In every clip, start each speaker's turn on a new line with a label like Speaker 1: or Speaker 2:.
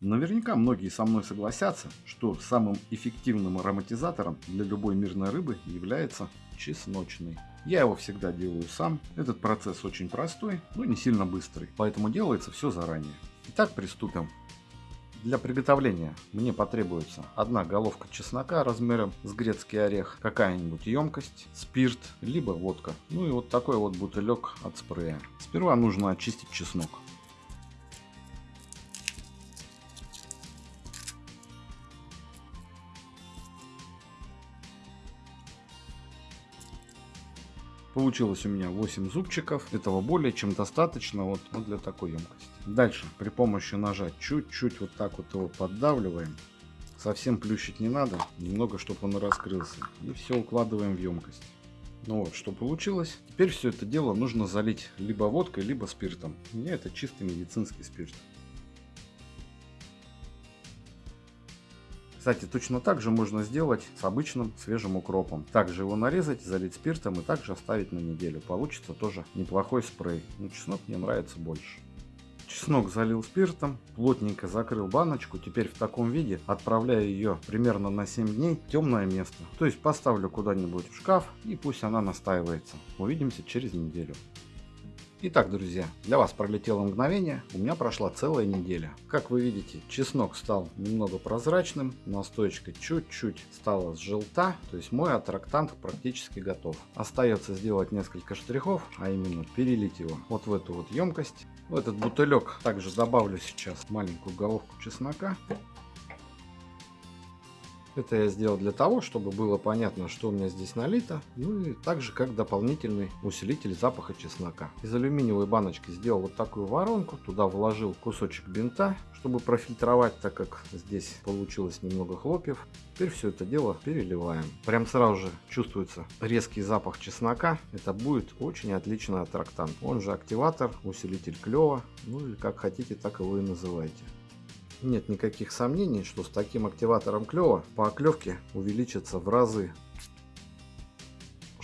Speaker 1: Наверняка многие со мной согласятся, что самым эффективным ароматизатором для любой мирной рыбы является чесночный. Я его всегда делаю сам. Этот процесс очень простой, но не сильно быстрый, поэтому делается все заранее. Итак, приступим. Для приготовления мне потребуется одна головка чеснока размером с грецкий орех, какая-нибудь емкость, спирт, либо водка. Ну и вот такой вот бутылек от спрея. Сперва нужно очистить чеснок. Получилось у меня 8 зубчиков. Этого более чем достаточно вот, вот для такой емкости. Дальше при помощи ножа чуть-чуть вот так вот его поддавливаем. Совсем плющить не надо, немного, чтобы он раскрылся. И все укладываем в емкость. Ну вот, что получилось. Теперь все это дело нужно залить либо водкой, либо спиртом. У меня это чистый медицинский спирт. Кстати, точно так же можно сделать с обычным свежим укропом. Также его нарезать, залить спиртом и также оставить на неделю. Получится тоже неплохой спрей. Но чеснок мне нравится больше. Чеснок залил спиртом, плотненько закрыл баночку. Теперь в таком виде отправляю ее примерно на 7 дней в темное место. То есть поставлю куда-нибудь в шкаф и пусть она настаивается. Увидимся через неделю. Итак, друзья, для вас пролетело мгновение, у меня прошла целая неделя. Как вы видите, чеснок стал немного прозрачным, настойка чуть-чуть стала желта, то есть мой аттрактант практически готов. Остается сделать несколько штрихов, а именно перелить его вот в эту вот емкость. В этот бутылек также добавлю сейчас маленькую головку чеснока. Это я сделал для того, чтобы было понятно, что у меня здесь налито. Ну и также как дополнительный усилитель запаха чеснока. Из алюминиевой баночки сделал вот такую воронку. Туда вложил кусочек бинта, чтобы профильтровать, так как здесь получилось немного хлопьев. Теперь все это дело переливаем. Прям сразу же чувствуется резкий запах чеснока. Это будет очень отличный аттрактант. Он же активатор, усилитель клева. Ну или как хотите, так его и называйте нет никаких сомнений, что с таким активатором клева по оклевке увеличится в разы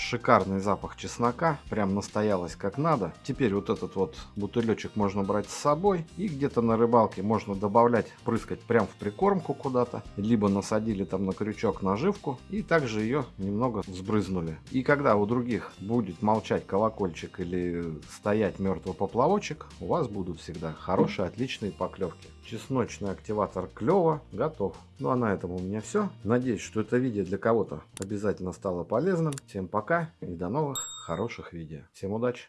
Speaker 1: шикарный запах чеснока, прям настоялось как надо. Теперь вот этот вот бутылечек можно брать с собой и где-то на рыбалке можно добавлять, прыскать прям в прикормку куда-то, либо насадили там на крючок наживку и также ее немного взбрызнули. И когда у других будет молчать колокольчик или стоять мертвый поплавочек, у вас будут всегда хорошие, отличные поклевки. Чесночный активатор клева готов. Ну а на этом у меня все. Надеюсь, что это видео для кого-то обязательно стало полезным. Всем пока и до новых хороших видео. Всем удачи!